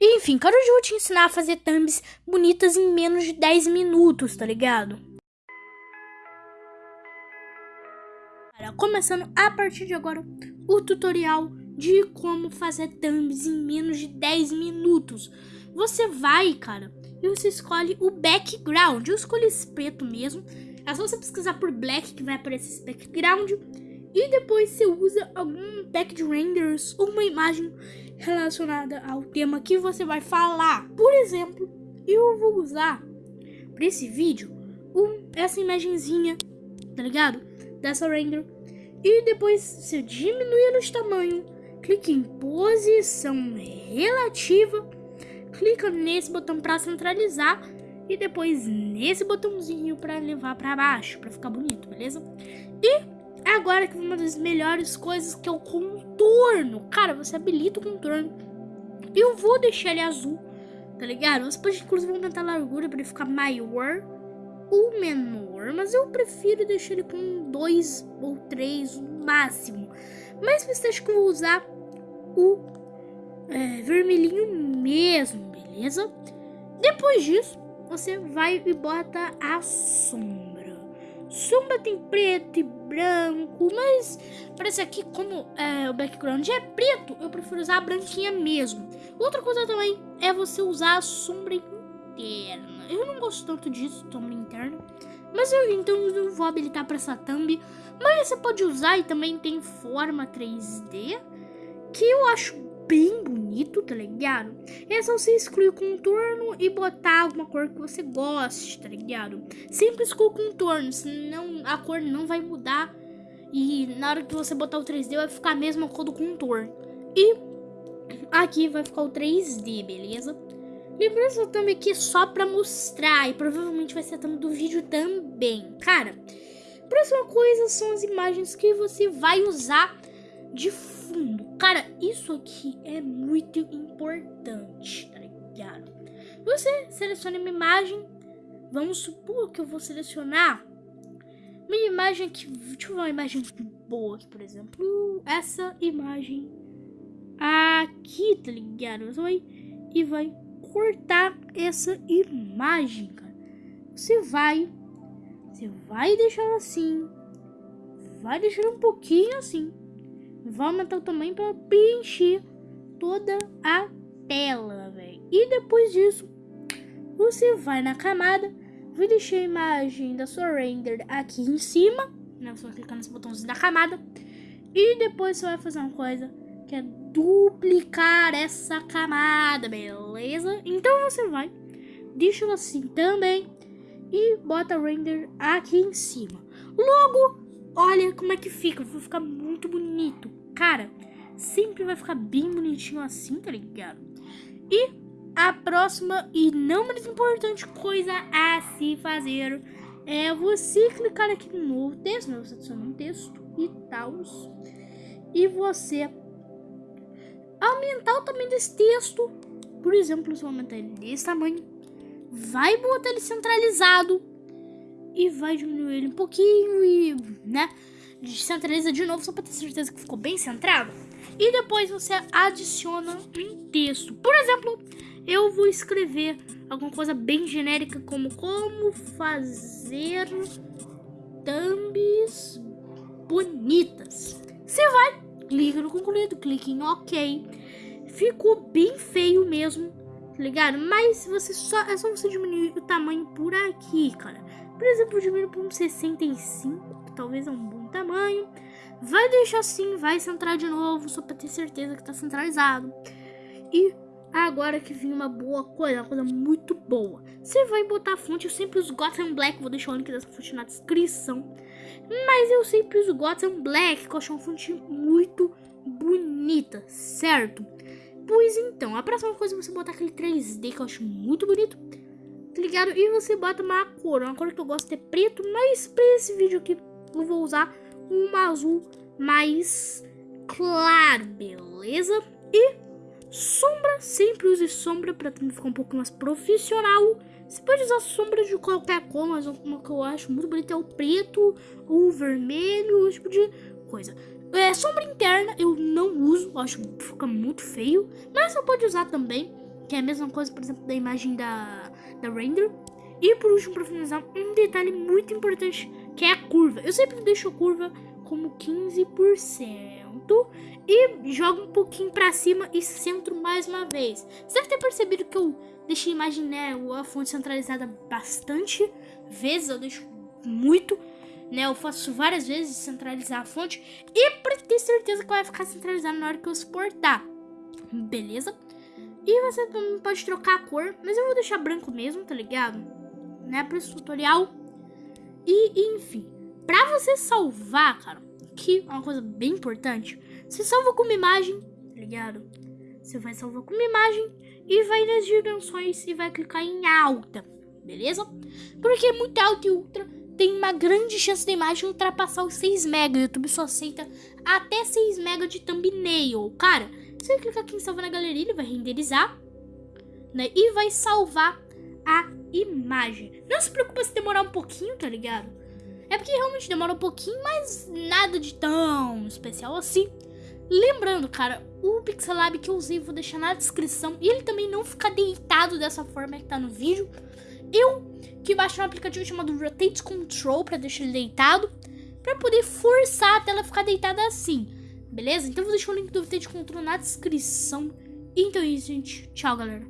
Enfim, cara, hoje vou te ensinar a fazer thumbs bonitas em menos de 10 minutos, tá ligado? Começando a partir de agora o tutorial de como fazer thumbs em menos de 10 minutos. Você vai, cara, e você escolhe o background. Eu escolhi esse preto mesmo. É só você pesquisar por black que vai aparecer esse background. E depois você usa algum pack de renders ou uma imagem relacionada ao tema que você vai falar. Por exemplo, eu vou usar para esse vídeo um, essa imagenzinha, tá ligado? Dessa render. E depois você diminui de tamanho, clique em posição relativa, clica nesse botão para centralizar e depois nesse botãozinho para levar para baixo, para ficar bonito, beleza? E Agora que uma das melhores coisas que é o contorno. Cara, você habilita o contorno. Eu vou deixar ele azul, tá ligado? Você pode inclusive aumentar a largura para ele ficar maior ou menor. Mas eu prefiro deixar ele com dois ou três no máximo. Mas você acha que eu vou usar o é, vermelhinho mesmo, beleza? Depois disso, você vai e bota a sombra. Sombra tem preto e branco, mas parece aqui como é, o background é preto, eu prefiro usar a branquinha mesmo. Outra coisa também é você usar a sombra interna. Eu não gosto tanto disso, sombra interna. Mas eu então eu vou habilitar para essa thumb. Mas você pode usar e também tem forma 3D, que eu acho bem bonito, tá ligado? É só você excluir o contorno e botar alguma cor que você goste, tá ligado? Sempre exclui o contorno, senão a cor não vai mudar. E na hora que você botar o 3D vai ficar a mesma cor do contorno. E aqui vai ficar o 3D, beleza? Lembrando também é só pra mostrar e provavelmente vai ser a thumb do vídeo também. Cara, próxima coisa são as imagens que você vai usar de fundo. Cara, isso aqui é muito importante, tá ligado? Você seleciona uma imagem. Vamos supor que eu vou selecionar uma imagem aqui. Deixa eu ver uma imagem boa aqui, por exemplo. Essa imagem aqui, tá ligado? Você vai e vai cortar essa imagem, cara. Você vai, você vai deixar assim, vai deixar um pouquinho assim vai aumentar o tamanho para preencher toda a tela, velho. E depois disso, você vai na camada, vai deixar a imagem da sua render aqui em cima, né? Você vai clicar nesse botãozinho da camada. E depois você vai fazer uma coisa que é duplicar essa camada, beleza? Então você vai, deixa assim também e bota render aqui em cima. Logo, olha como é que fica, vai ficar muito bonito. Cara, sempre vai ficar bem bonitinho assim, tá ligado? E a próxima e não menos importante coisa a se fazer é você clicar aqui no novo texto, né? Você adiciona um texto e tal. E você aumentar o tamanho desse texto. Por exemplo, você vai aumentar ele desse tamanho. Vai botar ele centralizado. E vai diminuir ele um pouquinho e, né? Centraliza de novo só para ter certeza que ficou bem centrado. E depois você adiciona um texto. Por exemplo, eu vou escrever alguma coisa bem genérica como como fazer thumbs bonitas. Você vai, clica no concluído, clique em OK. Ficou bem feio mesmo, tá ligado? Mas você só é só você diminuir o tamanho por aqui, cara. Por exemplo, diminuir para um 65, talvez é um bom tamanho. Vai deixar assim, vai centrar de novo, só para ter certeza que tá centralizado. E agora que vem uma boa coisa, uma coisa muito boa. Você vai botar a fonte, eu sempre uso Gotham Black, vou deixar o link dessa fonte na descrição. Mas eu sempre uso Gotham Black, que eu acho uma fonte muito bonita, certo? Pois então, a próxima coisa é você botar aquele 3D que eu acho muito bonito, tá ligado? E você bota uma cor, uma cor que eu gosto é preto, mas pra esse vídeo aqui eu vou usar um azul mais claro, beleza? E sombra, sempre use sombra para ficar um pouco mais profissional. Você pode usar sombra de qualquer cor, mas uma que eu acho muito bonita é o preto, o vermelho, esse tipo de coisa. É, sombra interna eu não uso, acho que fica muito feio, mas você pode usar também, que é a mesma coisa, por exemplo, da imagem da, da render. E por último, para finalizar, um detalhe muito importante, que é a curva. Eu sempre deixo curva como 15% e jogo um pouquinho para cima e centro mais uma vez. Você deve ter percebido que eu deixei a imagem, né, a fonte centralizada bastante vezes, eu deixo muito, né, eu faço várias vezes centralizar a fonte e para ter certeza que vai ficar centralizado na hora que eu exportar. Beleza? E você também pode trocar a cor, mas eu vou deixar branco mesmo, tá ligado? Né, para esse tutorial. E, enfim, para você salvar, cara, que é uma coisa bem importante, você salva com uma imagem, tá ligado? Você vai salvar com uma imagem e vai nas dimensões e vai clicar em alta, beleza? Porque muito alto e ultra tem uma grande chance da imagem ultrapassar os 6 MB. O YouTube só aceita até 6 MB de thumbnail. Cara, você clicar aqui em salvar na galeria, ele vai renderizar, né? E vai salvar a imagem. Não se preocupa se demorar um pouquinho, tá ligado? É porque realmente demora um pouquinho, mas nada de tão especial assim. Lembrando, cara, o Pixelab que eu usei vou deixar na descrição. E ele também não fica deitado dessa forma que tá no vídeo. Eu que baixei um aplicativo chamado Rotate Control para deixar ele deitado. para poder forçar a tela ficar deitada assim. Beleza? Então vou deixar o link do Rotate Control na descrição. Então é isso, gente. Tchau, galera.